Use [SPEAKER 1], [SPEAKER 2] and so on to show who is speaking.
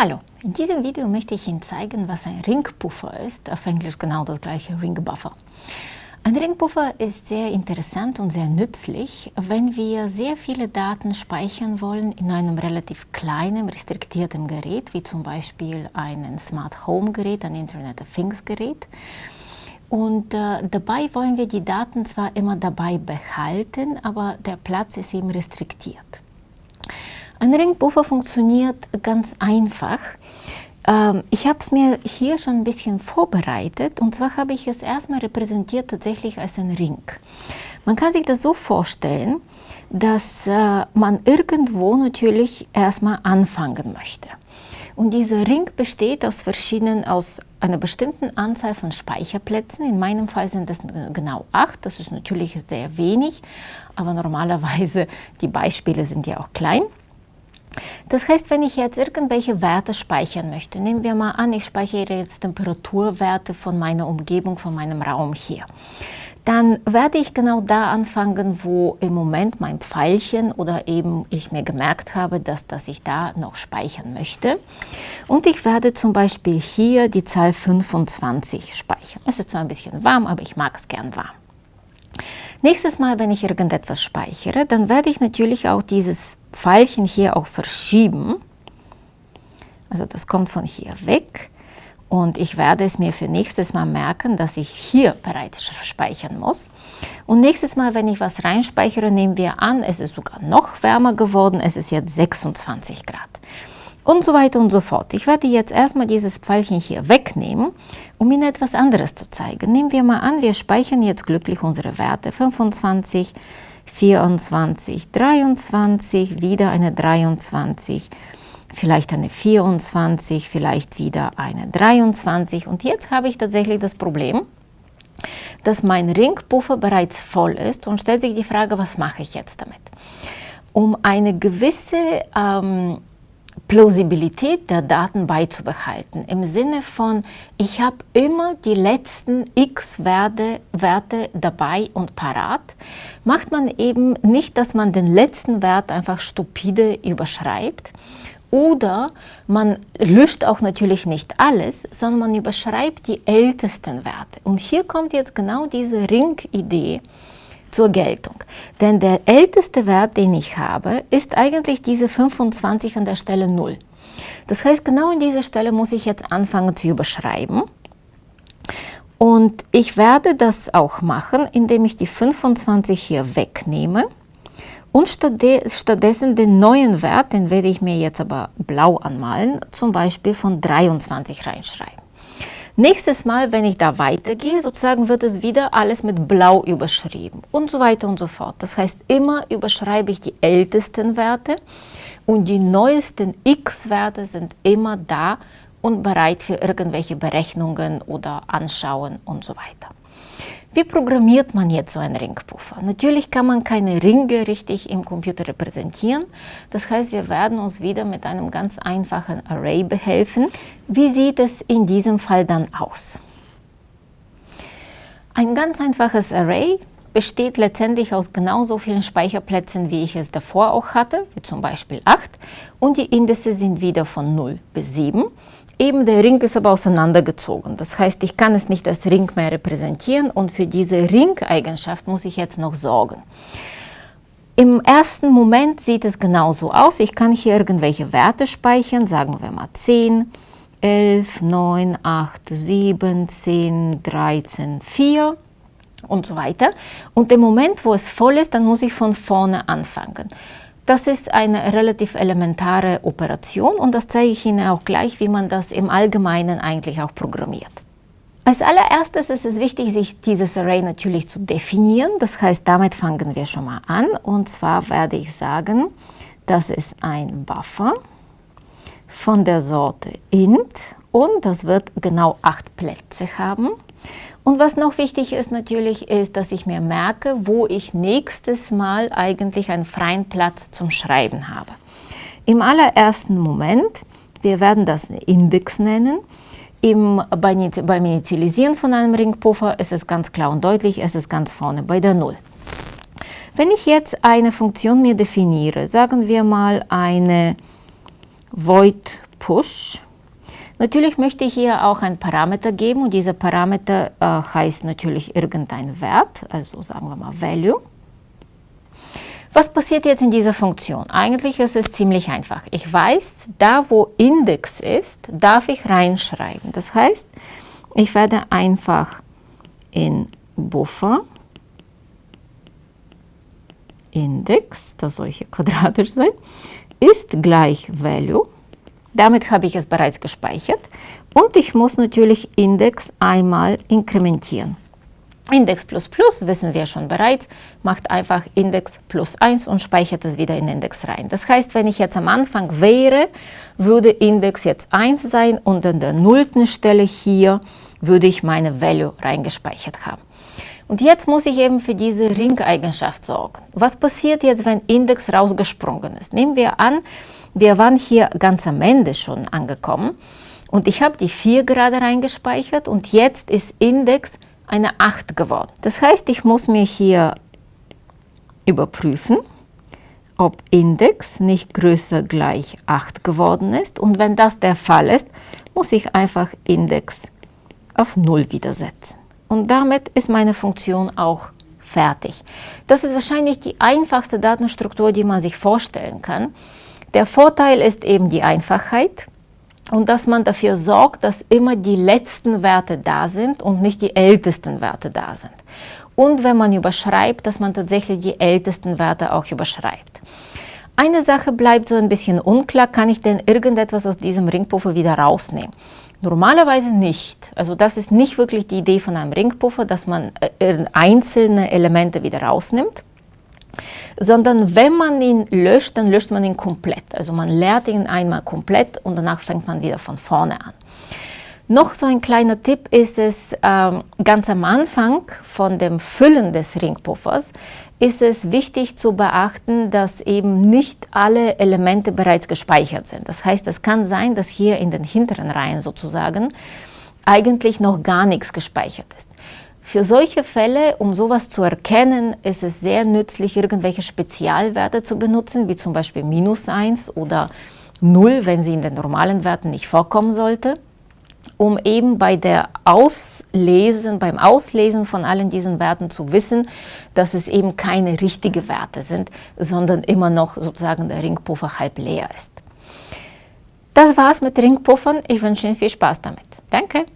[SPEAKER 1] Hallo, in diesem Video möchte ich Ihnen zeigen, was ein Ringpuffer ist, auf Englisch genau das gleiche Ringbuffer. Ein Ringpuffer ist sehr interessant und sehr nützlich, wenn wir sehr viele Daten speichern wollen in einem relativ kleinen, restriktierten Gerät, wie zum Beispiel ein Smart Home Gerät, ein Internet of Things Gerät. Und äh, dabei wollen wir die Daten zwar immer dabei behalten, aber der Platz ist eben restriktiert. Ein Ringpuffer funktioniert ganz einfach. Ähm, ich habe es mir hier schon ein bisschen vorbereitet und zwar habe ich es erstmal repräsentiert tatsächlich als ein Ring. Man kann sich das so vorstellen, dass äh, man irgendwo natürlich erstmal anfangen möchte. Und dieser Ring besteht aus verschiedenen, aus einer bestimmten Anzahl von Speicherplätzen. In meinem Fall sind das genau acht. Das ist natürlich sehr wenig, aber normalerweise die Beispiele sind ja auch klein. Das heißt, wenn ich jetzt irgendwelche Werte speichern möchte, nehmen wir mal an, ich speichere jetzt Temperaturwerte von meiner Umgebung, von meinem Raum hier, dann werde ich genau da anfangen, wo im Moment mein Pfeilchen oder eben ich mir gemerkt habe, dass, dass ich da noch speichern möchte. Und ich werde zum Beispiel hier die Zahl 25 speichern. Es ist zwar ein bisschen warm, aber ich mag es gern warm. Nächstes Mal, wenn ich irgendetwas speichere, dann werde ich natürlich auch dieses Pfeilchen hier auch verschieben. Also das kommt von hier weg. Und ich werde es mir für nächstes Mal merken, dass ich hier bereits speichern muss. Und nächstes Mal, wenn ich was reinspeichere, nehmen wir an, es ist sogar noch wärmer geworden, es ist jetzt 26 Grad. Und so weiter und so fort. Ich werde jetzt erstmal dieses Pfeilchen hier wegnehmen, um Ihnen etwas anderes zu zeigen. Nehmen wir mal an, wir speichern jetzt glücklich unsere Werte 25, 24, 23, wieder eine 23, vielleicht eine 24, vielleicht wieder eine 23. Und jetzt habe ich tatsächlich das Problem, dass mein Ringpuffer bereits voll ist und stellt sich die Frage, was mache ich jetzt damit? Um eine gewisse ähm, Plausibilität der Daten beizubehalten. Im Sinne von, ich habe immer die letzten x Werte, Werte dabei und parat, macht man eben nicht, dass man den letzten Wert einfach stupide überschreibt, oder man löscht auch natürlich nicht alles, sondern man überschreibt die ältesten Werte. Und hier kommt jetzt genau diese Ring-Idee zur Geltung. Denn der älteste Wert, den ich habe, ist eigentlich diese 25 an der Stelle 0. Das heißt, genau an dieser Stelle muss ich jetzt anfangen zu überschreiben. Und ich werde das auch machen, indem ich die 25 hier wegnehme und stattdessen den neuen Wert, den werde ich mir jetzt aber blau anmalen, zum Beispiel von 23 reinschreiben. Nächstes Mal, wenn ich da weitergehe, sozusagen wird es wieder alles mit blau überschrieben und so weiter und so fort. Das heißt, immer überschreibe ich die ältesten Werte und die neuesten x-Werte sind immer da und bereit für irgendwelche Berechnungen oder Anschauen und so weiter. Wie programmiert man jetzt so einen Ringpuffer? Natürlich kann man keine Ringe richtig im Computer repräsentieren. Das heißt, wir werden uns wieder mit einem ganz einfachen Array behelfen. Wie sieht es in diesem Fall dann aus? Ein ganz einfaches Array besteht letztendlich aus genauso vielen Speicherplätzen, wie ich es davor auch hatte, wie zum Beispiel 8. Und die Indices sind wieder von 0 bis 7. Eben der Ring ist aber auseinandergezogen. Das heißt, ich kann es nicht als Ring mehr repräsentieren und für diese Ring-Eigenschaft muss ich jetzt noch sorgen. Im ersten Moment sieht es genauso aus. Ich kann hier irgendwelche Werte speichern, sagen wir mal 10, 11, 9, 8, 7, 10, 13, 4 und so weiter. Und im Moment, wo es voll ist, dann muss ich von vorne anfangen. Das ist eine relativ elementare Operation und das zeige ich Ihnen auch gleich, wie man das im Allgemeinen eigentlich auch programmiert. Als allererstes ist es wichtig, sich dieses Array natürlich zu definieren. Das heißt, damit fangen wir schon mal an. Und zwar werde ich sagen, das ist ein Buffer von der Sorte int und das wird genau acht Plätze haben. Und was noch wichtig ist natürlich, ist, dass ich mir merke, wo ich nächstes Mal eigentlich einen freien Platz zum Schreiben habe. Im allerersten Moment, wir werden das Index nennen, im, beim Initialisieren von einem Ringpuffer ist es ganz klar und deutlich, es ist ganz vorne bei der 0. Wenn ich jetzt eine Funktion mir definiere, sagen wir mal eine void Push. Natürlich möchte ich hier auch ein Parameter geben und dieser Parameter äh, heißt natürlich irgendein Wert, also sagen wir mal Value. Was passiert jetzt in dieser Funktion? Eigentlich ist es ziemlich einfach. Ich weiß, da wo Index ist, darf ich reinschreiben. Das heißt, ich werde einfach in Buffer Index, das soll hier quadratisch sein, ist gleich Value. Damit habe ich es bereits gespeichert. Und ich muss natürlich Index einmal inkrementieren. Index plus plus, wissen wir schon bereits, macht einfach Index plus 1 und speichert es wieder in Index rein. Das heißt, wenn ich jetzt am Anfang wäre, würde Index jetzt 1 sein und an der nullten Stelle hier würde ich meine Value reingespeichert haben. Und jetzt muss ich eben für diese Ring-Eigenschaft sorgen. Was passiert jetzt, wenn Index rausgesprungen ist? Nehmen wir an, wir waren hier ganz am Ende schon angekommen und ich habe die 4 gerade reingespeichert und jetzt ist Index eine 8 geworden. Das heißt, ich muss mir hier überprüfen, ob Index nicht größer gleich 8 geworden ist. Und wenn das der Fall ist, muss ich einfach Index auf 0 wieder setzen. Und damit ist meine Funktion auch fertig. Das ist wahrscheinlich die einfachste Datenstruktur, die man sich vorstellen kann. Der Vorteil ist eben die Einfachheit und dass man dafür sorgt, dass immer die letzten Werte da sind und nicht die ältesten Werte da sind. Und wenn man überschreibt, dass man tatsächlich die ältesten Werte auch überschreibt. Eine Sache bleibt so ein bisschen unklar, kann ich denn irgendetwas aus diesem Ringpuffer wieder rausnehmen? Normalerweise nicht. Also das ist nicht wirklich die Idee von einem Ringpuffer, dass man äh, einzelne Elemente wieder rausnimmt sondern wenn man ihn löscht, dann löscht man ihn komplett. Also man leert ihn einmal komplett und danach fängt man wieder von vorne an. Noch so ein kleiner Tipp ist es, ähm, ganz am Anfang von dem Füllen des Ringpuffers ist es wichtig zu beachten, dass eben nicht alle Elemente bereits gespeichert sind. Das heißt, es kann sein, dass hier in den hinteren Reihen sozusagen eigentlich noch gar nichts gespeichert ist. Für solche Fälle, um sowas zu erkennen, ist es sehr nützlich, irgendwelche Spezialwerte zu benutzen, wie zum Beispiel minus 1 oder 0, wenn sie in den normalen Werten nicht vorkommen sollte, um eben bei der Auslesen, beim Auslesen von allen diesen Werten zu wissen, dass es eben keine richtigen Werte sind, sondern immer noch sozusagen der Ringpuffer halb leer ist. Das war's mit Ringpuffern. Ich wünsche Ihnen viel Spaß damit. Danke!